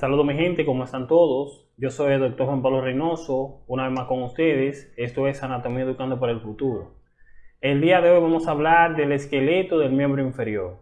Saludos mi gente, ¿cómo están todos? Yo soy el doctor Juan Pablo Reynoso, una vez más con ustedes. Esto es Anatomía Educando para el Futuro. El día de hoy vamos a hablar del esqueleto del miembro inferior.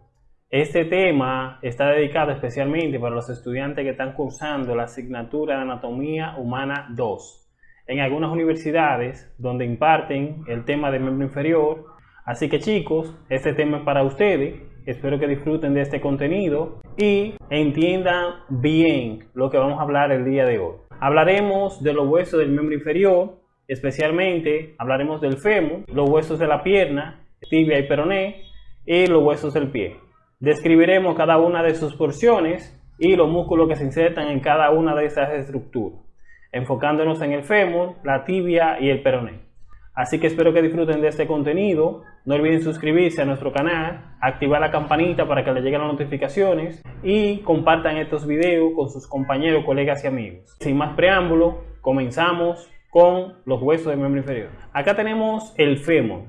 Este tema está dedicado especialmente para los estudiantes que están cursando la asignatura de Anatomía Humana 2 en algunas universidades donde imparten el tema del miembro inferior. Así que chicos, este tema es para ustedes. Espero que disfruten de este contenido y entiendan bien lo que vamos a hablar el día de hoy. Hablaremos de los huesos del miembro inferior, especialmente hablaremos del fémur, los huesos de la pierna, tibia y peroné y los huesos del pie. Describiremos cada una de sus porciones y los músculos que se insertan en cada una de estas estructuras, enfocándonos en el fémur, la tibia y el peroné. Así que espero que disfruten de este contenido. No olviden suscribirse a nuestro canal, activar la campanita para que les lleguen las notificaciones y compartan estos videos con sus compañeros, colegas y amigos. Sin más preámbulo, comenzamos con los huesos del miembro inferior. Acá tenemos el fémur.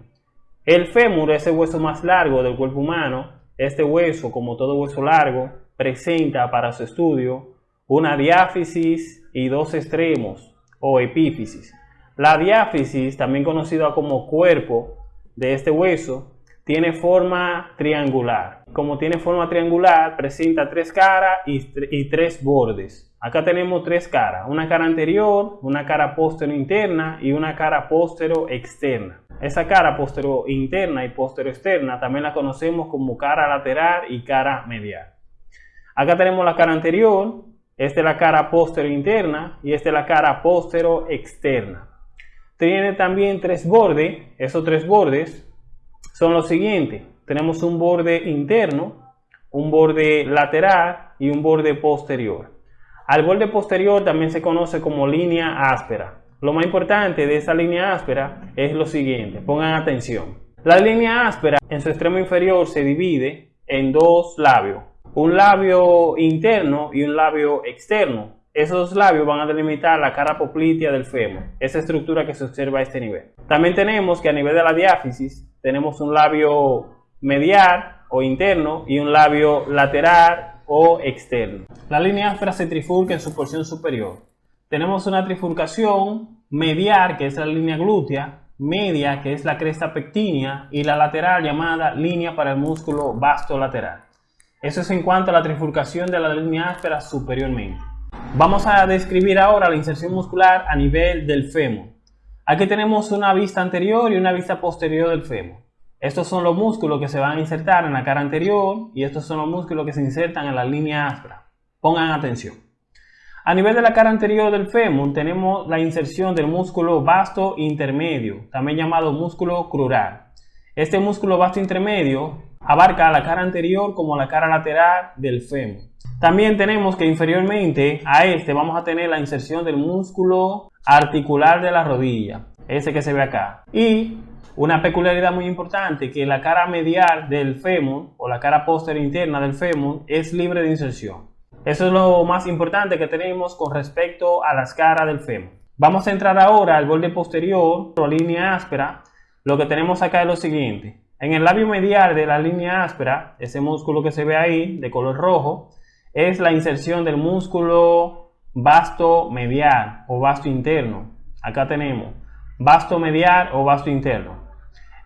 El fémur es el hueso más largo del cuerpo humano. Este hueso, como todo hueso largo, presenta para su estudio una diáfisis y dos extremos o epífisis. La diáfisis, también conocida como cuerpo de este hueso, tiene forma triangular. Como tiene forma triangular, presenta tres caras y, tres bordes. Acá tenemos tres caras, una cara anterior, una cara postero interna y una cara postero externa. Esa cara postero interna y postero externa también la conocemos como cara lateral y cara medial. Acá tenemos la cara anterior, esta es la cara postero interna y esta es la cara postero externa tiene también tres bordes. Esos tres bordes son los siguientes. Tenemos un borde interno, un borde lateral y un borde posterior. Al borde posterior también se conoce como línea áspera. Lo más importante de esa línea áspera es lo siguiente, pongan atención. La línea áspera en su extremo inferior se divide en dos labios, un labio interno y un labio externo. Esos labios van a delimitar la cara poplitea del fémur, esa estructura que se observa a este nivel. También tenemos que a nivel de la diáfisis tenemos un labio medial o interno y un labio lateral o externo. La línea áspera se trifurca en su porción superior. Tenemos una trifurcación medial, que es la línea glútea, media, que es la cresta pectínea, y la lateral llamada línea para el músculo vasto lateral. Eso es en cuanto a la trifurcación de la línea áspera superiormente. Vamos a describir ahora la inserción muscular a nivel del fémur. Aquí tenemos una vista anterior y una vista posterior del fémur. Estos son los músculos que se van a insertar en la cara anterior y estos son los músculos que se insertan en la línea áspera. Pongan atención. A nivel de la cara anterior del fémur tenemos la inserción del músculo vasto intermedio, también llamado músculo crural. Este músculo vasto intermedio abarca la cara anterior como la cara lateral del fémur. También tenemos que inferiormente a este vamos a tener la inserción del músculo articular de la rodilla, ese que se ve acá. Y una peculiaridad muy importante que la cara medial del fémur o la cara posterior interna del fémur es libre de inserción. Eso es lo más importante que tenemos con respecto a las caras del fémur. Vamos a entrar ahora al borde posterior o línea áspera. Lo que tenemos acá es lo siguiente. En el labio medial de la línea áspera, ese músculo que se ve ahí de color rojo, es la inserción del músculo vasto medial o vasto interno. Acá tenemos vasto medial o vasto interno.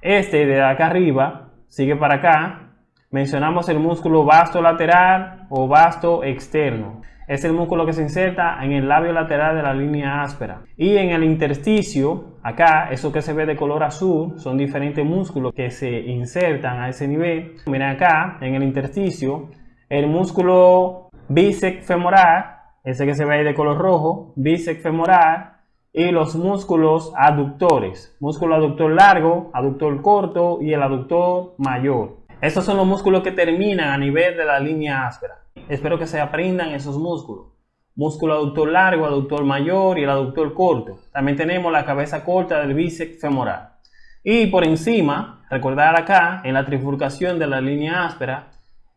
Este de acá arriba sigue para acá. Mencionamos el músculo vasto lateral o vasto externo. Es el músculo que se inserta en el labio lateral de la línea áspera. Y en el intersticio, acá, eso que se ve de color azul, son diferentes músculos que se insertan a ese nivel. Miren acá, en el intersticio, el músculo bíceps femoral, ese que se ve ahí de color rojo, bíceps femoral, y los músculos aductores, músculo aductor largo, aductor corto y el aductor mayor. Estos son los músculos que terminan a nivel de la línea áspera. Espero que se aprendan esos músculos. Músculo aductor largo, aductor mayor y el aductor corto. También tenemos la cabeza corta del bíceps femoral. Y por encima, recordar acá, en la trifurcación de la línea áspera,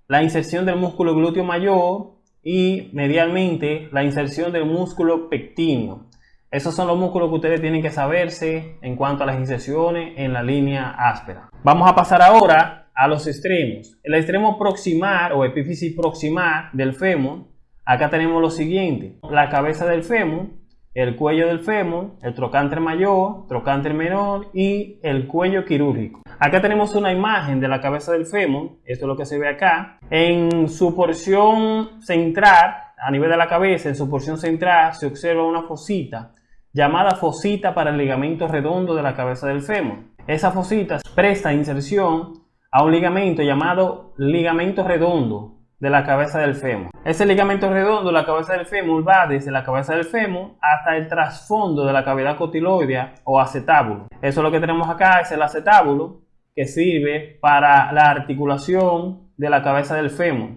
la inserción del músculo glúteo mayor y medialmente la inserción del músculo pectíneo. Esos son los músculos que ustedes tienen que saberse en cuanto a las inserciones en la línea áspera. Vamos a pasar ahora a los extremos. El extremo proximal o epífisis proximal del fémur, Acá tenemos lo siguiente, la cabeza del fémur, el cuello del fémur, el trocánter mayor, trocánter menor y el cuello quirúrgico. Acá tenemos una imagen de la cabeza del fémur, esto es lo que se ve acá. En su porción central, a nivel de la cabeza, en su porción central se observa una fosita llamada fosita para el ligamento redondo de la cabeza del fémur. Esa fosita presta inserción a un ligamento llamado ligamento redondo de la cabeza del fémur. Ese ligamento redondo la cabeza del fémur va desde la cabeza del fémur hasta el trasfondo de la cavidad cotiloidea o acetábulo. Eso es lo que tenemos acá, es el acetábulo que sirve para la articulación de la cabeza del fémur.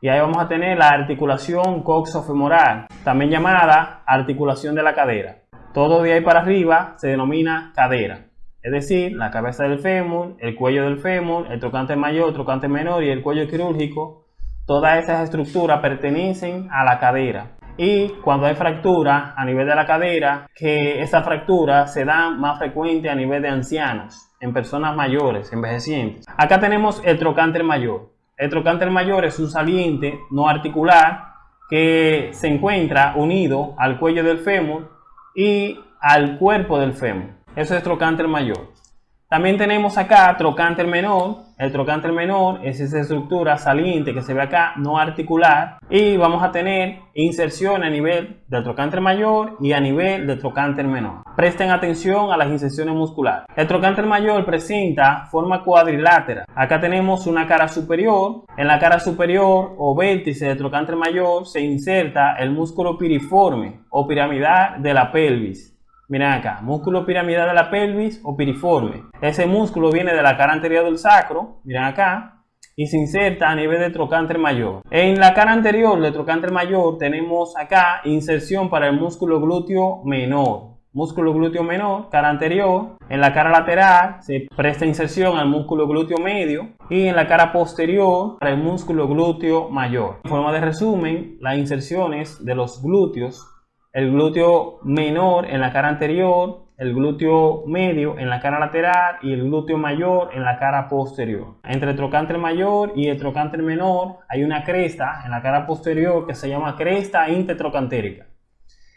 Y ahí vamos a tener la articulación coxofemoral, también llamada articulación de la cadera. Todo de ahí para arriba se denomina cadera. Es decir, la cabeza del fémur, el cuello del fémur, el trocante mayor, el trocante menor y el cuello quirúrgico Todas esas estructuras pertenecen a la cadera. Y cuando hay fractura a nivel de la cadera, que esa fractura se da más frecuente a nivel de ancianos, en personas mayores, envejecientes. Acá tenemos el trocánter mayor. El trocánter mayor es un saliente no articular que se encuentra unido al cuello del fémur y al cuerpo del fémur. Eso es trocánter mayor. También tenemos acá trocánter menor. El trocánter menor es esa estructura saliente que se ve acá, no articular. Y vamos a tener inserción a nivel del trocánter mayor y a nivel del trocánter menor. Presten atención a las inserciones musculares. El trocánter mayor presenta forma cuadrilátera. Acá tenemos una cara superior. En la cara superior o vértice del trocánter mayor se inserta el músculo piriforme o piramidal de la pelvis. Miren acá, músculo piramidal de la pelvis o piriforme. Ese músculo viene de la cara anterior del sacro, miren acá, y se inserta a nivel de trocánter mayor. En la cara anterior del trocánter mayor tenemos acá inserción para el músculo glúteo menor. Músculo glúteo menor, cara anterior. En la cara lateral se presta inserción al músculo glúteo medio. Y en la cara posterior para el músculo glúteo mayor. En forma de resumen, las inserciones de los glúteos el glúteo menor en la cara anterior, el glúteo medio en la cara lateral y el glúteo mayor en la cara posterior. Entre el trocánter mayor y el trocánter menor hay una cresta en la cara posterior que se llama cresta intertrocantérica.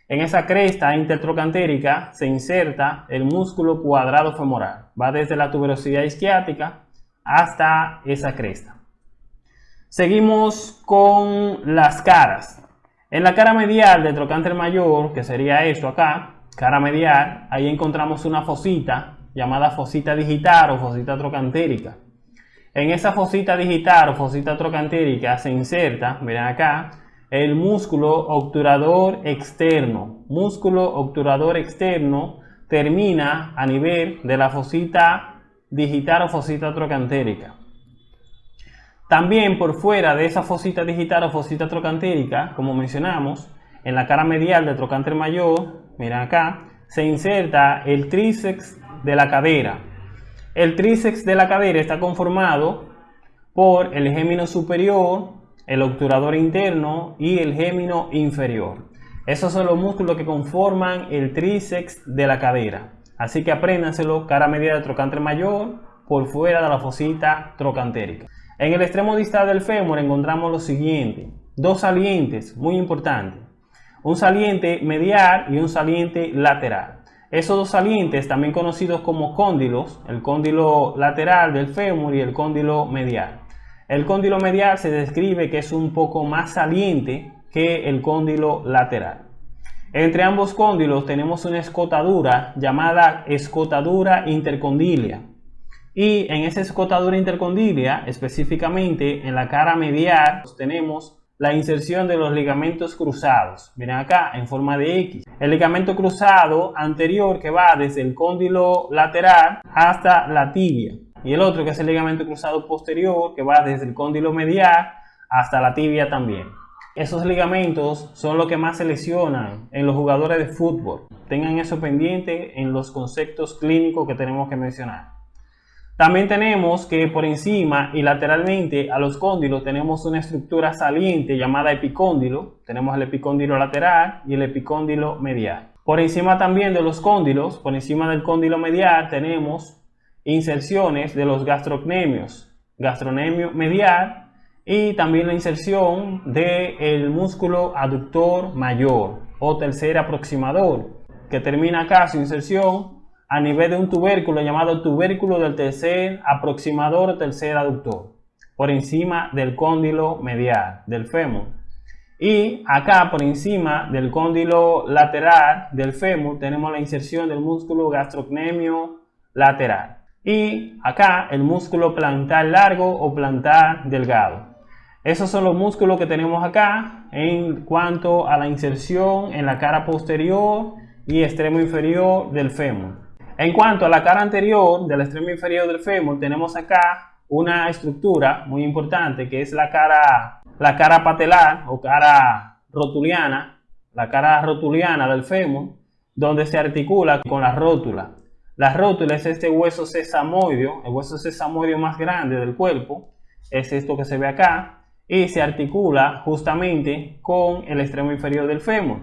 En esa cresta intertrocantérica se inserta el músculo cuadrado femoral. Va desde la tuberosidad isquiática hasta esa cresta. Seguimos con las caras. En la cara medial del trocánter mayor, que sería esto acá, cara medial, ahí encontramos una fosita llamada fosita digital o fosita trocantérica. En esa fosita digital o fosita trocantérica se inserta, miren acá, el músculo obturador externo. Músculo obturador externo termina a nivel de la fosita digital o fosita trocantérica. También por fuera de esa fosita digital o fosita trocantérica, como mencionamos, en la cara medial del trocánter mayor, miren acá, se inserta el tríceps de la cadera. El tríceps de la cadera está conformado por el gémino superior, el obturador interno y el gémino inferior. Esos son los músculos que conforman el tríceps de la cadera. Así que apréndanselo, cara medial del trocánter mayor, por fuera de la fosita trocantérica. En el extremo distal del fémur encontramos lo siguiente, dos salientes muy importantes, un saliente medial y un saliente lateral. Esos dos salientes, también conocidos como cóndilos, el cóndilo lateral del fémur y el cóndilo medial. El cóndilo medial se describe que es un poco más saliente que el cóndilo lateral. Entre ambos cóndilos tenemos una escotadura llamada escotadura intercondilia. Y en esa escotadura intercondilia, específicamente en la cara medial, tenemos la inserción de los ligamentos cruzados. Miren acá, en forma de X. El ligamento cruzado anterior que va desde el cóndilo lateral hasta la tibia. Y el otro que es el ligamento cruzado posterior que va desde el cóndilo medial hasta la tibia también. Esos ligamentos son los que más se lesionan en los jugadores de fútbol. Tengan eso pendiente en los conceptos clínicos que tenemos que mencionar. También tenemos que por encima y lateralmente a los cóndilos tenemos una estructura saliente llamada epicóndilo. Tenemos el epicóndilo lateral y el epicóndilo medial. Por encima también de los cóndilos, por encima del cóndilo medial tenemos inserciones de los gastrocnemios. Gastronemio medial y también la inserción del músculo aductor mayor o tercer aproximador, que termina acá su inserción a nivel de un tubérculo llamado tubérculo del tercer aproximador o tercer aductor, por encima del cóndilo medial del fémur. Y acá por encima del cóndilo lateral del fémur tenemos la inserción del músculo gastrocnemio lateral. Y acá el músculo plantar largo o plantar delgado. Esos son los músculos que tenemos acá en cuanto a la inserción en la cara posterior y extremo inferior del fémur. En cuanto a la cara anterior del extremo inferior del fémur, tenemos acá una estructura muy importante que es la cara, la cara patelar o cara rotuliana, la cara rotuliana del fémur, donde se articula con la rótula. La rótula es este hueso sesamoideo, el hueso sesamoideo más grande del cuerpo, es esto que se ve acá, y se articula justamente con el extremo inferior del fémur.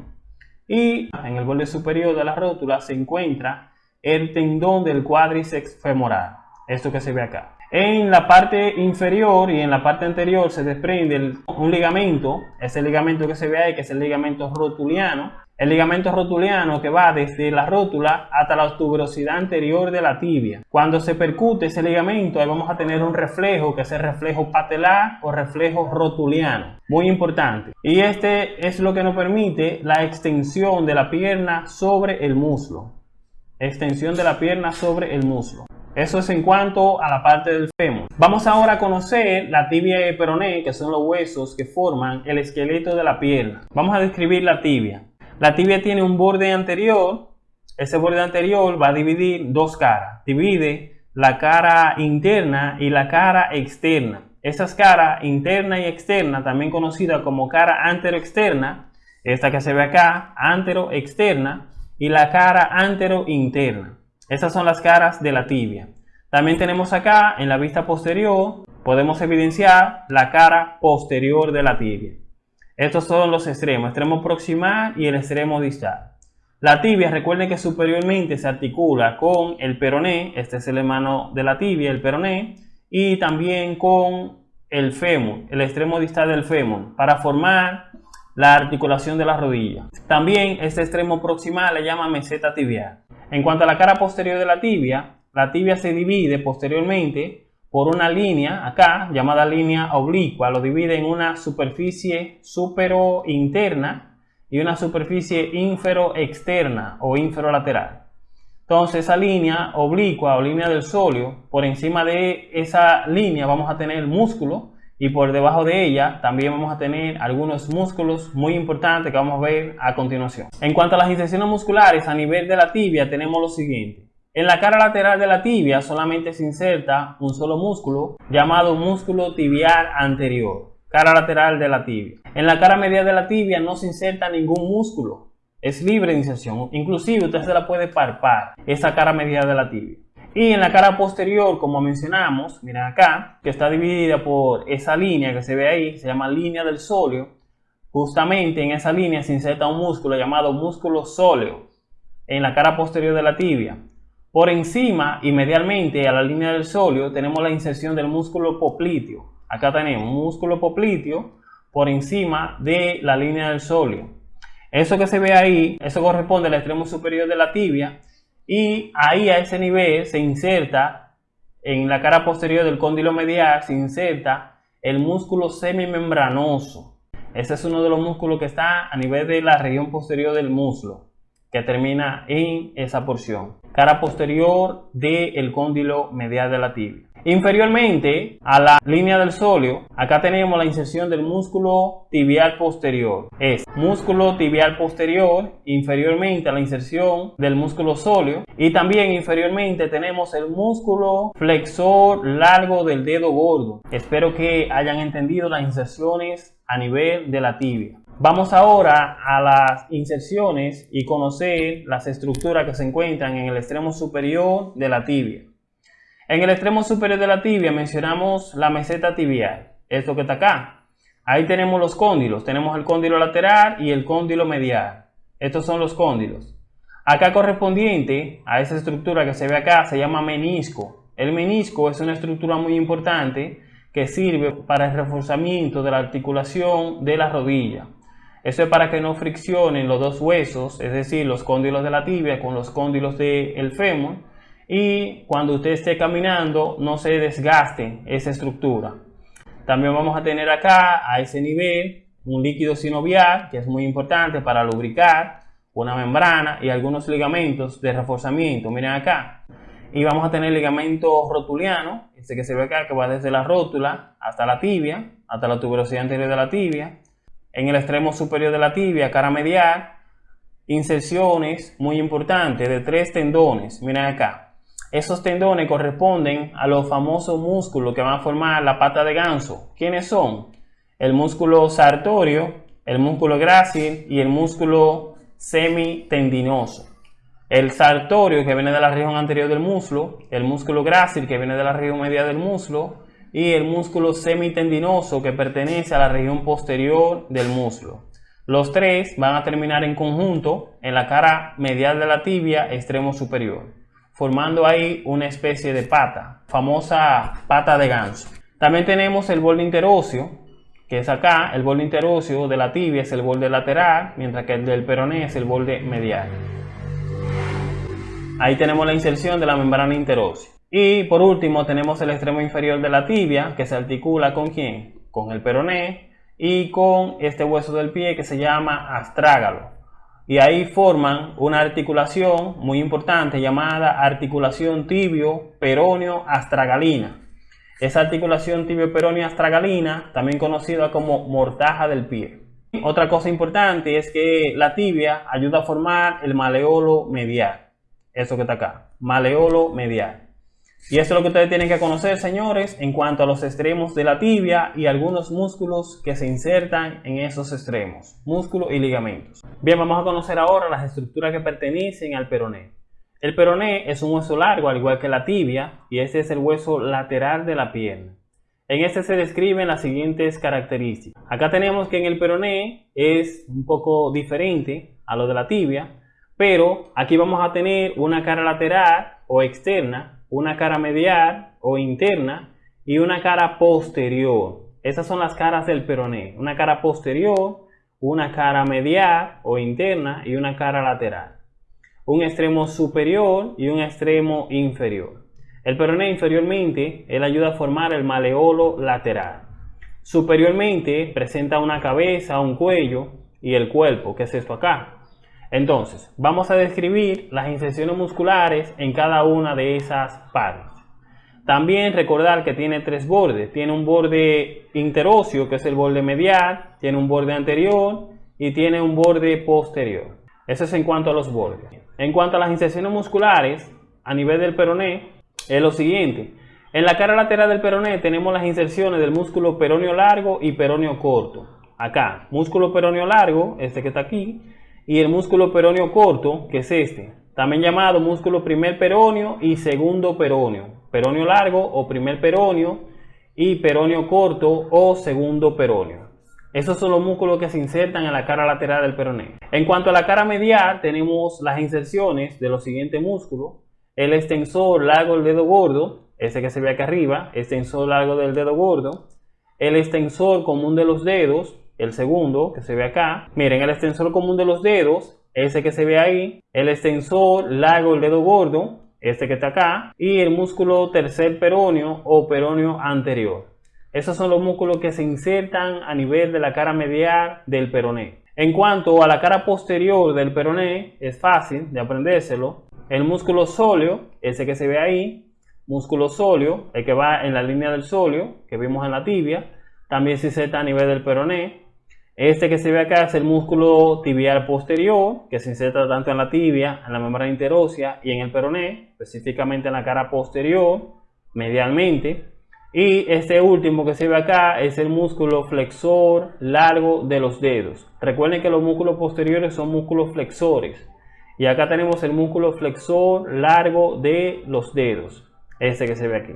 Y en el borde superior de la rótula se encuentra el tendón del cuádriceps femoral, esto que se ve acá. En la parte inferior y en la parte anterior se desprende un ligamento, ese ligamento que se ve ahí, que es el ligamento rotuliano, el ligamento rotuliano que va desde la rótula hasta la tuberosidad anterior de la tibia. Cuando se percute ese ligamento, ahí vamos a tener un reflejo, que es el reflejo patelar o reflejo rotuliano. Muy importante. Y este es lo que nos permite la extensión de la pierna sobre el muslo. Extensión de la pierna sobre el muslo. Eso es en cuanto a la parte del fémur. Vamos ahora a conocer la tibia y peroné, que son los huesos que forman el esqueleto de la pierna. Vamos a describir la tibia. La tibia tiene un borde anterior. Ese borde anterior va a dividir dos caras. Divide la cara interna y la cara externa. Esas caras interna y externa, también conocida como cara antero-externa, esta que se ve acá, antero-externa, y la cara antero-interna. Esas son las caras de la tibia. También tenemos acá, en la vista posterior, podemos evidenciar la cara posterior de la tibia. Estos son los extremos, extremo proximal y el extremo distal. La tibia, recuerden que superiormente se articula con el peroné, este es el hermano de la tibia, el peroné, y también con el fémur, el extremo distal del fémur, para formar la articulación de la rodilla. También este extremo proximal le llama meseta tibial. En cuanto a la cara posterior de la tibia, la tibia se divide posteriormente por una línea acá llamada línea oblicua, lo divide en una superficie supero interna y una superficie infero externa o inferolateral. Entonces esa línea oblicua o línea del sóleo, por encima de esa línea vamos a tener músculo y por debajo de ella también vamos a tener algunos músculos muy importantes que vamos a ver a continuación. En cuanto a las inserciones musculares a nivel de la tibia tenemos lo siguiente. En la cara lateral de la tibia solamente se inserta un solo músculo llamado músculo tibial anterior, cara lateral de la tibia. En la cara medial de la tibia no se inserta ningún músculo, es libre de inserción, inclusive usted se la puede parpar, esa cara medial de la tibia. Y en la cara posterior, como mencionamos, miren acá, que está dividida por esa línea que se ve ahí, se llama línea del sóleo. Justamente en esa línea se inserta un músculo llamado músculo sóleo en la cara posterior de la tibia. Por encima y medialmente a la línea del sóleo tenemos la inserción del músculo popliteo. Acá tenemos músculo popliteo por encima de la línea del sóleo. Eso que se ve ahí, eso corresponde al extremo superior de la tibia y ahí a ese nivel se inserta en la cara posterior del cóndilo medial se inserta el músculo semimembranoso. Ese es uno de los músculos que está a nivel de la región posterior del muslo que termina en esa porción. Cara posterior del cóndilo medial de la tibia. Inferiormente a la línea del sóleo, acá tenemos la inserción del músculo tibial posterior. Es músculo tibial posterior, inferiormente a la inserción del músculo sóleo. Y también inferiormente tenemos el músculo flexor largo del dedo gordo. Espero que hayan entendido las inserciones a nivel de la tibia. Vamos ahora a las inserciones y conocer las estructuras que se encuentran en el extremo superior de la tibia. En el extremo superior de la tibia mencionamos la meseta tibial, esto que está acá. Ahí tenemos los cóndilos, tenemos el cóndilo lateral y el cóndilo medial. Estos son los cóndilos. Acá correspondiente a esa estructura que se ve acá se llama menisco. El menisco es una estructura muy importante que sirve para el reforzamiento de la articulación de la rodilla. Eso es para que no friccionen los dos huesos, es decir, los cóndilos de la tibia con los cóndilos del fémur y cuando usted esté caminando no se desgaste esa estructura. También vamos a tener acá a ese nivel un líquido sinovial que es muy importante para lubricar una membrana y algunos ligamentos de reforzamiento. Miren acá. Y vamos a tener ligamento rotuliano, este que se ve acá que va desde la rótula hasta la tibia, hasta la tuberosidad anterior de la tibia en el extremo superior de la tibia, cara medial, inserciones muy importantes de tres tendones. Miren acá. Esos tendones corresponden a los famosos músculos que van a formar la pata de ganso. ¿Quiénes son? El músculo sartorio, el músculo grácil y el músculo semitendinoso. El sartorio que viene de la región anterior del muslo, el músculo grácil que viene de la región media del muslo y el músculo semitendinoso que pertenece a la región posterior del muslo. Los tres van a terminar en conjunto en la cara medial de la tibia extremo superior, formando ahí una especie de pata, famosa pata de ganso. También tenemos el borde interóseo, que es acá, el borde interóseo de la tibia es el borde lateral, mientras que el del peroné es el borde medial. Ahí tenemos la inserción de la membrana interósea. Y por último tenemos el extremo inferior de la tibia que se articula con quién? Con el peroné y con este hueso del pie que se llama astrágalo. Y ahí forman una articulación muy importante llamada articulación tibio-peroneo-astragalina. Esa articulación tibio-peroneo-astragalina, también conocida como mortaja del pie. Otra cosa importante es que la tibia ayuda a formar el maleolo medial. Eso que está acá, maleolo medial. Y eso es lo que ustedes tienen que conocer, señores, en cuanto a los extremos de la tibia y algunos músculos que se insertan en esos extremos, músculos y ligamentos. Bien, vamos a conocer ahora las estructuras que pertenecen al peroné. El peroné es un hueso largo, al igual que la tibia, y este es el hueso lateral de la pierna. En este se describen las siguientes características. Acá tenemos que en el peroné es un poco diferente a lo de la tibia, pero aquí vamos a tener una cara lateral o externa una cara medial o interna y una cara posterior. Estas son las caras del peroné. Una cara posterior, una cara medial o interna y una cara lateral. Un extremo superior y un extremo inferior. El peroné inferiormente, él ayuda a formar el maleolo lateral. Superiormente presenta una cabeza, un cuello y el cuerpo, que es esto acá. Entonces, vamos a describir las inserciones musculares en cada una de esas partes. También recordar que tiene tres bordes. Tiene un borde interóseo, que es el borde medial, tiene un borde anterior y tiene un borde posterior. Eso es en cuanto a los bordes. En cuanto a las inserciones musculares, a nivel del peroné, es lo siguiente. En la cara lateral del peroné tenemos las inserciones del músculo peroneo largo y peroneo corto. Acá, músculo peroneo largo, este que está aquí, y el músculo peroneo corto, que es este, también llamado músculo primer peroneo y segundo peroneo, peroneo largo o primer peroneo y peroneo corto o segundo peroneo. Esos son los músculos que se insertan en la cara lateral del peroneo. En cuanto a la cara medial, tenemos las inserciones de los siguientes músculos. El extensor largo del dedo gordo, ese que se ve acá arriba, extensor largo del dedo gordo. El extensor común de los dedos, el segundo que se ve acá. Miren, el extensor común de los dedos, ese que se ve ahí, el extensor largo del dedo gordo, este que está acá, y el músculo tercer peroneo o peroneo anterior. Esos son los músculos que se insertan a nivel de la cara medial del peroné. En cuanto a la cara posterior del peroné, es fácil de aprendérselo. El músculo sóleo, ese que se ve ahí, músculo sóleo, el que va en la línea del sóleo, que vimos en la tibia, también se inserta a nivel del peroné. Este que se ve acá es el músculo tibial posterior, que se inserta tanto en la tibia, en la membrana interósea y en el peroné, específicamente en la cara posterior, medialmente. Y este último que se ve acá es el músculo flexor largo de los dedos. Recuerden que los músculos posteriores son músculos flexores. Y acá tenemos el músculo flexor largo de los dedos, este que se ve aquí.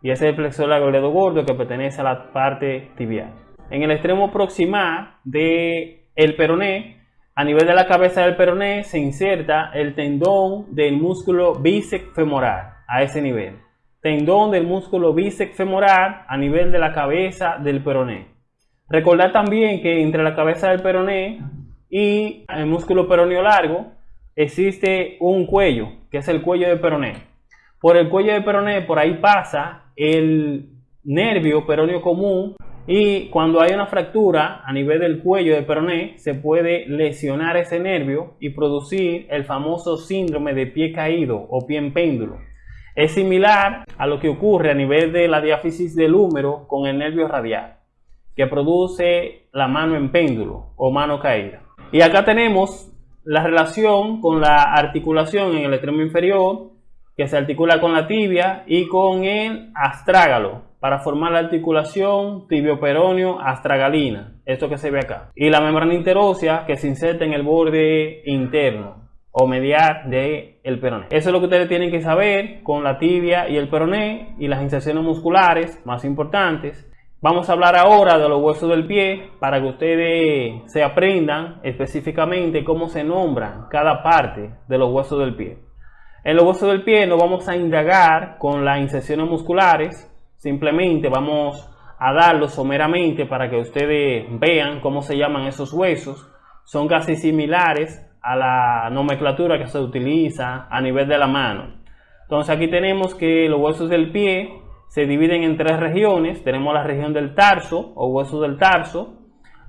Y ese es el flexor largo del dedo gordo que pertenece a la parte tibial en el extremo proximal del el peroné, a nivel de la cabeza del peroné, se inserta el tendón del músculo bíceps femoral a ese nivel. tendón del músculo bíceps femoral a nivel de la cabeza del peroné. Recordar también que entre la cabeza del peroné y el músculo peroneo largo existe un cuello, que es el cuello del peroné. Por el cuello del peroné, por ahí pasa el nervio peroneo común y cuando hay una fractura a nivel del cuello del peroné, se puede lesionar ese nervio y producir el famoso síndrome de pie caído o pie en péndulo. Es similar a lo que ocurre a nivel de la diáfisis del húmero con el nervio radial, que produce la mano en péndulo o mano caída. Y acá tenemos la relación con la articulación en el extremo inferior, que se articula con la tibia y con el astrágalo, para formar la articulación tibioperoneo astragalina, esto que se ve acá. Y la membrana interósea que se inserta en el borde interno o medial del el peroné. Eso es lo que ustedes tienen que saber con la tibia y el peroné y las inserciones musculares más importantes. Vamos a hablar ahora de los huesos del pie para que ustedes se aprendan específicamente cómo se nombran cada parte de los huesos del pie. En los huesos del pie no vamos a indagar con las inserciones musculares, simplemente vamos a darlo someramente para que ustedes vean cómo se llaman esos huesos. Son casi similares a la nomenclatura que se utiliza a nivel de la mano. Entonces aquí tenemos que los huesos del pie se dividen en tres regiones. Tenemos la región del tarso o huesos del tarso,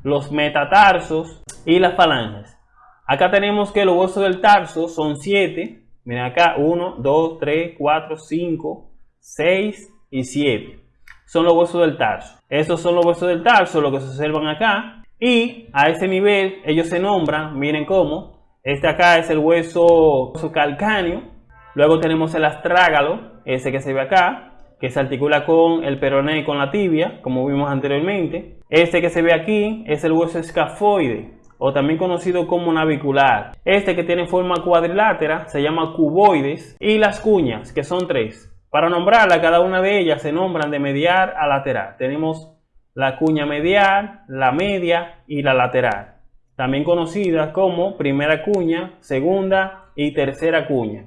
los metatarsos y las falanges. Acá tenemos que los huesos del tarso son siete. Miren acá, 1, 2, 3, 4, 5, 6 y 7. Son los huesos del tarso. Esos son los huesos del tarso, lo que se observan acá. Y a ese nivel ellos se nombran, miren cómo, este acá es el hueso, calcáneo. Luego tenemos el astrágalo, ese que se ve acá, que se articula con el peroné y con la tibia, como vimos anteriormente. Este que se ve aquí es el hueso escafoide, o también conocido como navicular. Este que tiene forma cuadrilátera se llama cuboides. Y las cuñas, que son tres. Para nombrarla, cada una de ellas se nombran de medial a lateral. Tenemos la cuña medial, la media y la lateral también conocida como primera cuña, segunda y tercera cuña.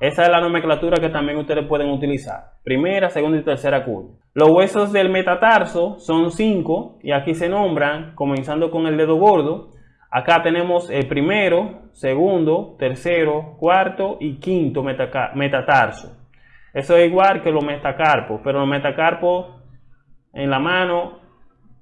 Esa es la nomenclatura que también ustedes pueden utilizar. Primera, segunda y tercera cuña. Los huesos del metatarso son cinco y aquí se nombran comenzando con el dedo gordo. Acá tenemos el primero, segundo, tercero, cuarto y quinto metatarso. Eso es igual que los metacarpos, pero los metacarpos en la mano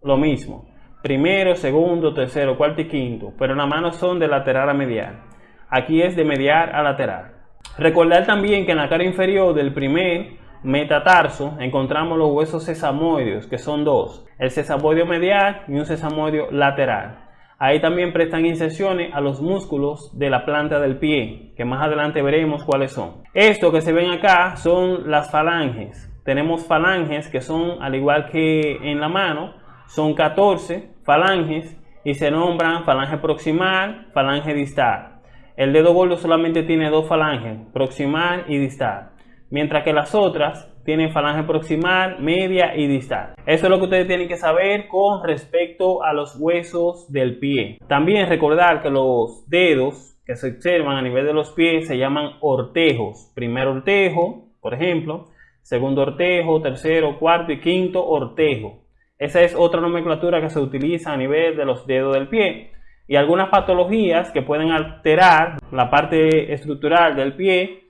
lo mismo primero, segundo, tercero, cuarto y quinto, pero en la mano son de lateral a medial. Aquí es de medial a lateral. Recordar también que en la cara inferior del primer metatarso encontramos los huesos sesamoideos, que son dos, el sesamoideo medial y un sesamoideo lateral. Ahí también prestan inserciones a los músculos de la planta del pie, que más adelante veremos cuáles son. Esto que se ven acá son las falanges. Tenemos falanges que son, al igual que en la mano, son 14 falanges y se nombran falange proximal, falange distal. El dedo gordo solamente tiene dos falanges, proximal y distal, mientras que las otras tienen falange proximal, media y distal. Eso es lo que ustedes tienen que saber con respecto a los huesos del pie. También recordar que los dedos que se observan a nivel de los pies se llaman ortejos. Primer ortejo, por ejemplo, segundo ortejo, tercero, cuarto y quinto ortejo. Esa es otra nomenclatura que se utiliza a nivel de los dedos del pie. Y algunas patologías que pueden alterar la parte estructural del pie,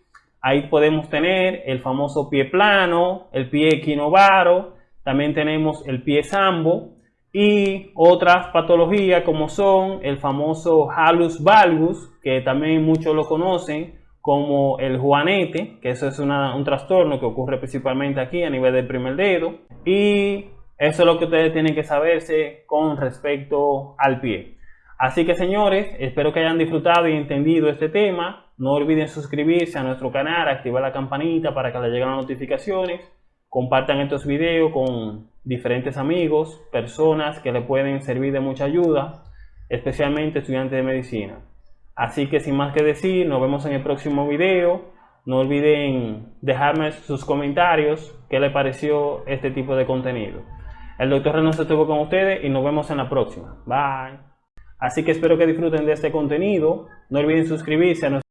ahí podemos tener el famoso pie plano, el pie equinovaro, también tenemos el pie sambo y otras patologías como son el famoso halus valgus, que también muchos lo conocen como el juanete, que eso es un trastorno que ocurre principalmente aquí a nivel del primer dedo, y eso es lo que ustedes tienen que saberse con respecto al pie. Así que señores, espero que hayan disfrutado y entendido este tema. No olviden suscribirse a nuestro canal, activar la campanita para que les lleguen las notificaciones. Compartan estos videos con diferentes amigos, personas que les pueden servir de mucha ayuda, especialmente estudiantes de medicina. Así que sin más que decir, nos vemos en el próximo video. No olviden dejarme sus comentarios, qué les pareció este tipo de contenido. El doctor Reynoso estuvo con ustedes y nos vemos en la próxima. Bye. Así que espero que disfruten de este contenido. No olviden suscribirse a nuestro